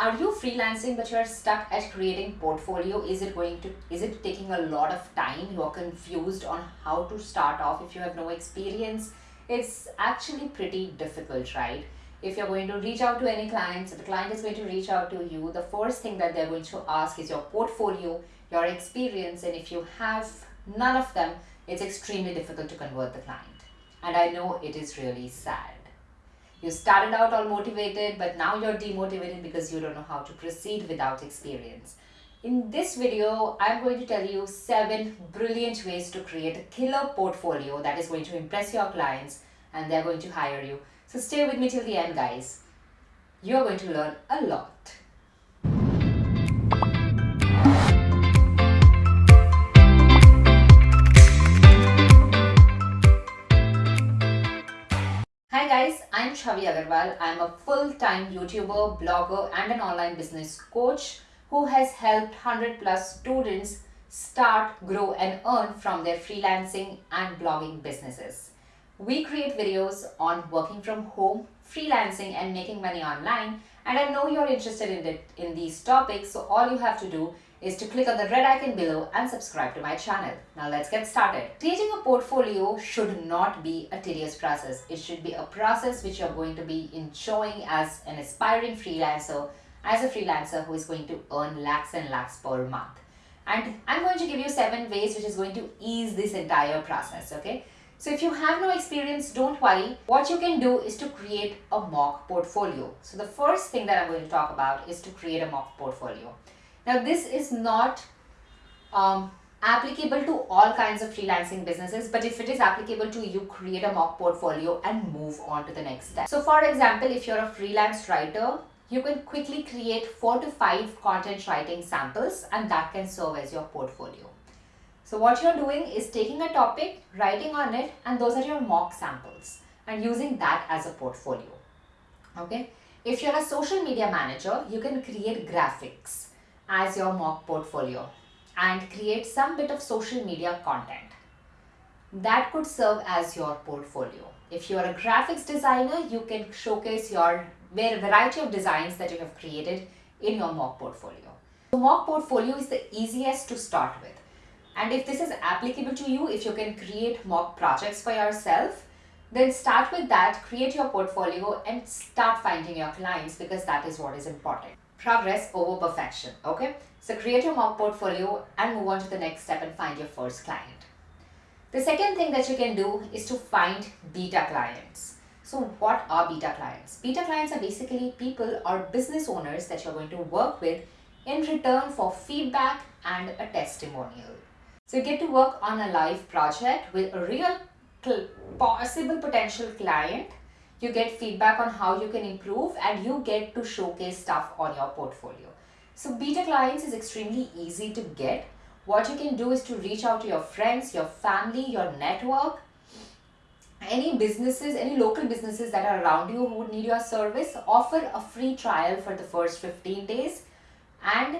are you freelancing but you're stuck at creating portfolio? Is it going to is it taking a lot of time? You're confused on how to start off if you have no experience. It's actually pretty difficult right? If you're going to reach out to any clients the client is going to reach out to you the first thing that they're going to ask is your portfolio your experience and if you have none of them it's extremely difficult to convert the client. And i know it is really sad you started out all motivated, but now you're demotivated because you don't know how to proceed without experience. In this video, I'm going to tell you seven brilliant ways to create a killer portfolio that is going to impress your clients and they're going to hire you. So stay with me till the end, guys. You're going to learn a lot. Chavi Agarwal. I'm a full-time YouTuber, blogger and an online business coach who has helped 100 plus students start, grow and earn from their freelancing and blogging businesses. We create videos on working from home, freelancing and making money online and I know you're interested in, it, in these topics so all you have to do is to click on the red icon below and subscribe to my channel. Now let's get started. Creating a portfolio should not be a tedious process. It should be a process which you're going to be enjoying as an aspiring freelancer, as a freelancer who is going to earn lakhs and lakhs per month. And I'm going to give you seven ways which is going to ease this entire process, okay? So if you have no experience, don't worry. What you can do is to create a mock portfolio. So the first thing that I'm going to talk about is to create a mock portfolio. Now this is not um, applicable to all kinds of freelancing businesses but if it is applicable to you create a mock portfolio and move on to the next step. So for example if you're a freelance writer you can quickly create four to five content writing samples and that can serve as your portfolio. So what you're doing is taking a topic, writing on it and those are your mock samples and using that as a portfolio. Okay. If you're a social media manager, you can create graphics as your mock portfolio and create some bit of social media content. That could serve as your portfolio. If you are a graphics designer, you can showcase your variety of designs that you have created in your mock portfolio. The mock portfolio is the easiest to start with. And if this is applicable to you, if you can create mock projects for yourself, then start with that, create your portfolio and start finding your clients because that is what is important progress over perfection okay? So create your mock portfolio and move on to the next step and find your first client. The second thing that you can do is to find beta clients. So what are beta clients? Beta clients are basically people or business owners that you're going to work with in return for feedback and a testimonial. So you get to work on a live project with a real possible potential client you get feedback on how you can improve and you get to showcase stuff on your portfolio. So beta clients is extremely easy to get. What you can do is to reach out to your friends, your family, your network, any businesses, any local businesses that are around you who would need your service, offer a free trial for the first 15 days and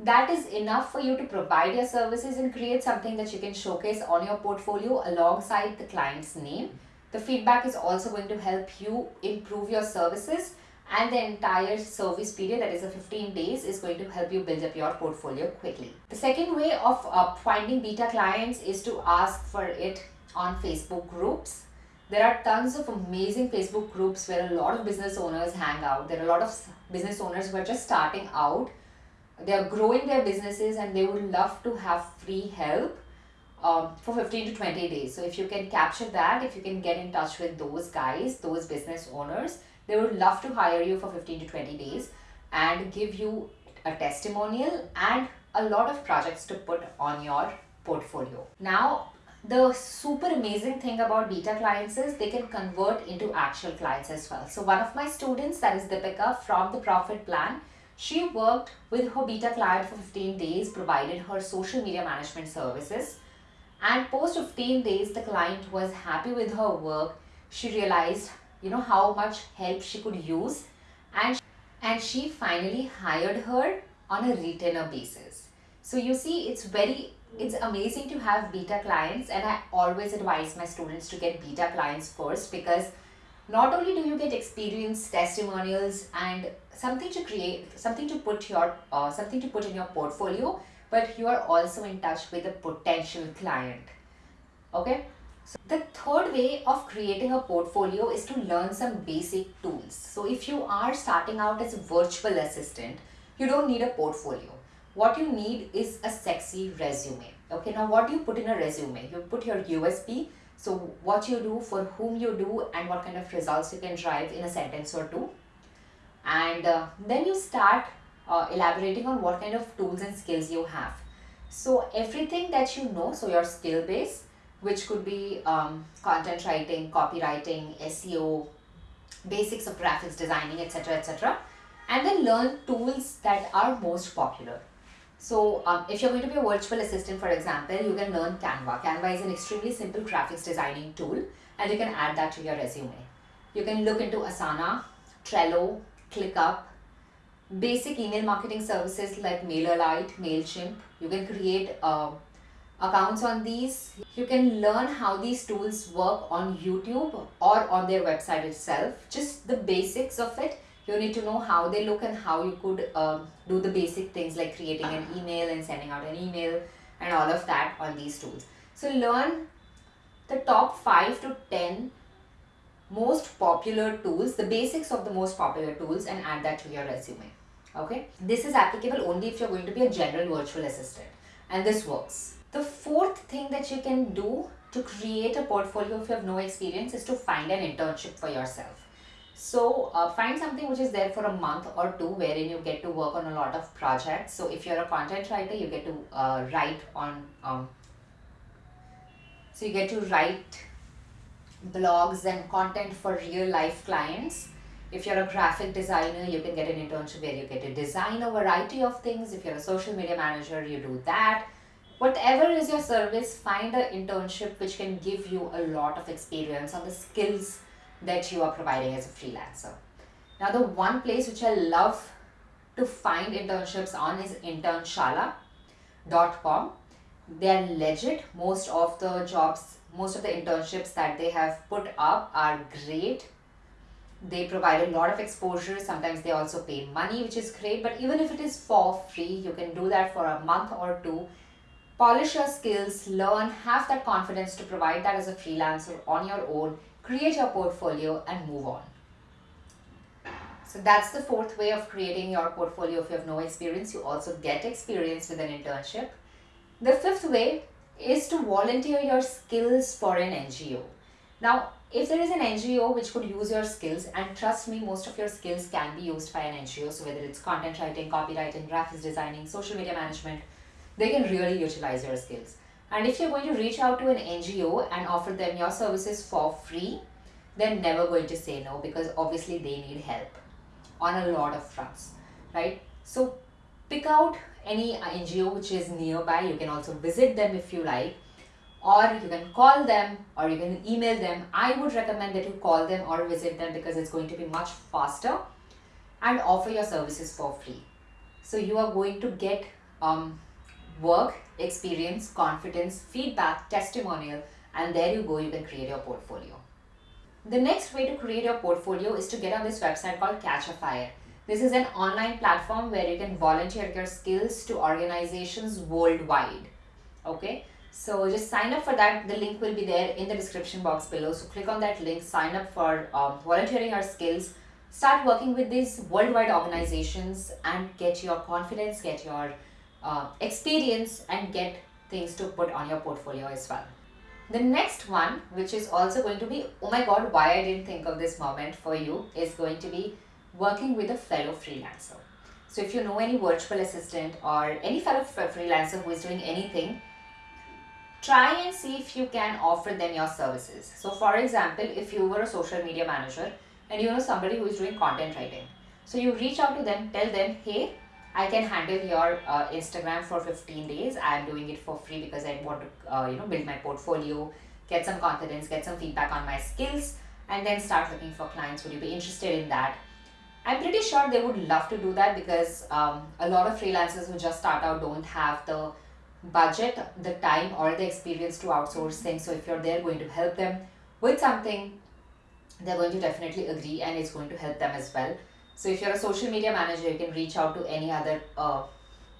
that is enough for you to provide your services and create something that you can showcase on your portfolio alongside the client's name the feedback is also going to help you improve your services and the entire service period that is a 15 days is going to help you build up your portfolio quickly. The second way of uh, finding beta clients is to ask for it on Facebook groups. There are tons of amazing Facebook groups where a lot of business owners hang out. There are a lot of business owners who are just starting out. They are growing their businesses and they would love to have free help um, for 15 to 20 days. So if you can capture that, if you can get in touch with those guys, those business owners, they would love to hire you for 15 to 20 days and give you a testimonial and a lot of projects to put on your portfolio. Now, the super amazing thing about beta clients is they can convert into actual clients as well. So one of my students, that is Deepika from the Profit Plan, she worked with her beta client for 15 days, provided her social media management services and post 15 days the client was happy with her work. She realized you know how much help she could use. And and she finally hired her on a retainer basis. So you see it's very it's amazing to have beta clients. And i always advise my students to get beta clients first because not only do you get experience testimonials and something to create, something to put your, uh, something to put in your portfolio, but you are also in touch with a potential client. Okay. So the third way of creating a portfolio is to learn some basic tools. So if you are starting out as a virtual assistant, you don't need a portfolio. What you need is a sexy resume. Okay, now what do you put in a resume? You put your USP, so what you do, for whom you do, and what kind of results you can drive in a sentence or two. And uh, then you start uh, elaborating on what kind of tools and skills you have. So everything that you know, so your skill base, which could be um, content writing, copywriting, SEO, basics of graphics designing, etc. etc. And then learn tools that are most popular. So um, if you're going to be a virtual assistant, for example, you can learn Canva. Canva is an extremely simple graphics designing tool and you can add that to your resume. You can look into Asana, Trello, ClickUp, basic email marketing services like MailerLite, MailChimp. You can create uh, accounts on these. You can learn how these tools work on YouTube or on their website itself. Just the basics of it. You need to know how they look and how you could uh, do the basic things like creating an email and sending out an email and all of that on these tools. So learn the top 5 to 10 most popular tools, the basics of the most popular tools and add that to your resume. Okay, this is applicable only if you're going to be a general virtual assistant and this works. The fourth thing that you can do to create a portfolio if you have no experience is to find an internship for yourself. So uh, find something which is there for a month or two wherein you get to work on a lot of projects. So if you're a content writer, you get to uh, write on, um, so you get to write blogs and content for real life clients. If you're a graphic designer, you can get an internship where you get to design a variety of things. If you're a social media manager, you do that. Whatever is your service find an internship which can give you a lot of experience on the skills that you are providing as a freelancer. Now the one place which i love to find internships on is internshala.com they are legit. Most of the jobs most of the internships that they have put up are great they provide a lot of exposure sometimes they also pay money which is great but even if it is for free you can do that for a month or two polish your skills, learn, have that confidence to provide that as a freelancer on your own, create your portfolio and move on. So that's the fourth way of creating your portfolio if you have no experience. You also get experience with an internship. The fifth way is to volunteer your skills for an NGO. Now, if there is an NGO which could use your skills, and trust me, most of your skills can be used by an NGO. So whether it's content writing, copywriting, graphics designing, social media management, they can really utilize your skills. And if you're going to reach out to an NGO and offer them your services for free, they're never going to say no because obviously they need help on a lot of fronts, right? So pick out any NGO which is nearby. You can also visit them if you like or you can call them or you can email them. I would recommend that you call them or visit them because it's going to be much faster and offer your services for free. So you are going to get um, work, experience, confidence, feedback, testimonial, and there you go, you can create your portfolio. The next way to create your portfolio is to get on this website called Catchafire. This is an online platform where you can volunteer your skills to organizations worldwide. Okay, so just sign up for that. The link will be there in the description box below. So click on that link, sign up for um, volunteering your skills, start working with these worldwide organizations and get your confidence, get your uh, experience and get things to put on your portfolio as well. The next one, which is also going to be, oh my god, why I didn't think of this moment for you, is going to be working with a fellow freelancer. So if you know any virtual assistant or any fellow freelancer who is doing anything, try and see if you can offer them your services. So for example, if you were a social media manager and you know somebody who is doing content writing. So you reach out to them, tell them, hey, I can handle your uh, Instagram for 15 days. I am doing it for free because I want to, uh, you know, build my portfolio, get some confidence, get some feedback on my skills, and then start looking for clients. Would you be interested in that? I'm pretty sure they would love to do that because um, a lot of freelancers who just start out don't have the budget, the time, or the experience to outsource things. So if you're there going to help them with something, they're going to definitely agree and it's going to help them as well. So if you're a social media manager, you can reach out to any other uh,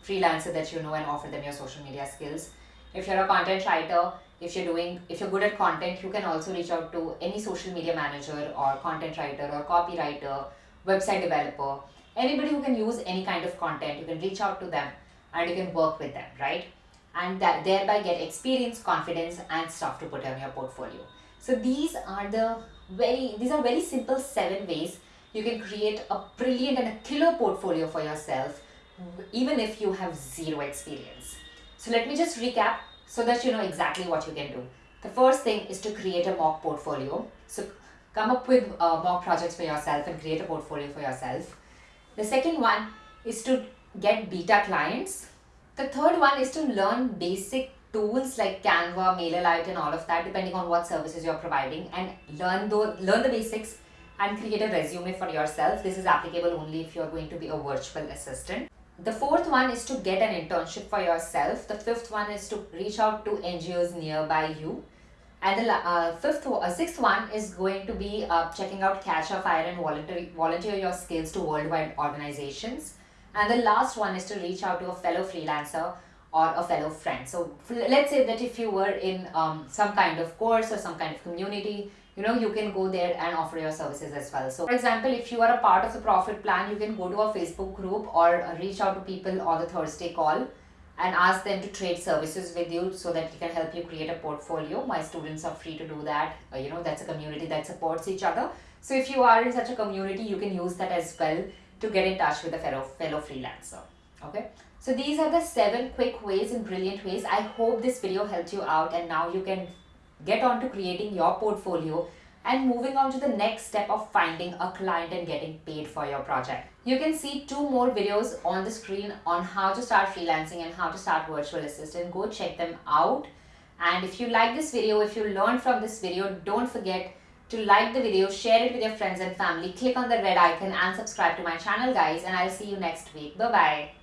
freelancer that you know and offer them your social media skills. If you're a content writer, if you're doing if you're good at content, you can also reach out to any social media manager or content writer or copywriter, website developer, anybody who can use any kind of content. You can reach out to them and you can work with them, right? And that thereby get experience, confidence, and stuff to put on your portfolio. So these are the very these are very simple seven ways you can create a brilliant and a killer portfolio for yourself even if you have zero experience. So let me just recap so that you know exactly what you can do. The first thing is to create a mock portfolio. So come up with uh, mock projects for yourself and create a portfolio for yourself. The second one is to get beta clients. The third one is to learn basic tools like Canva, MailerLite and all of that depending on what services you're providing and learn, the, learn the basics and create a resume for yourself. This is applicable only if you're going to be a virtual assistant. The fourth one is to get an internship for yourself. The fifth one is to reach out to NGOs nearby you. And the uh, fifth, uh, sixth one is going to be uh, checking out Catchafire and volunteer, volunteer your skills to worldwide organizations. And the last one is to reach out to a fellow freelancer or a fellow friend. So let's say that if you were in um, some kind of course or some kind of community, you know, you can go there and offer your services as well. So for example, if you are a part of the profit plan, you can go to a Facebook group or reach out to people on the Thursday call and ask them to trade services with you so that he can help you create a portfolio. My students are free to do that. Uh, you know, that's a community that supports each other. So if you are in such a community, you can use that as well to get in touch with a fellow, fellow freelancer. Okay. So these are the seven quick ways and brilliant ways. I hope this video helped you out and now you can get on to creating your portfolio and moving on to the next step of finding a client and getting paid for your project. You can see two more videos on the screen on how to start freelancing and how to start virtual assistant. Go check them out. And if you like this video, if you learned from this video, don't forget to like the video, share it with your friends and family, click on the red icon and subscribe to my channel guys and I'll see you next week. Bye-bye.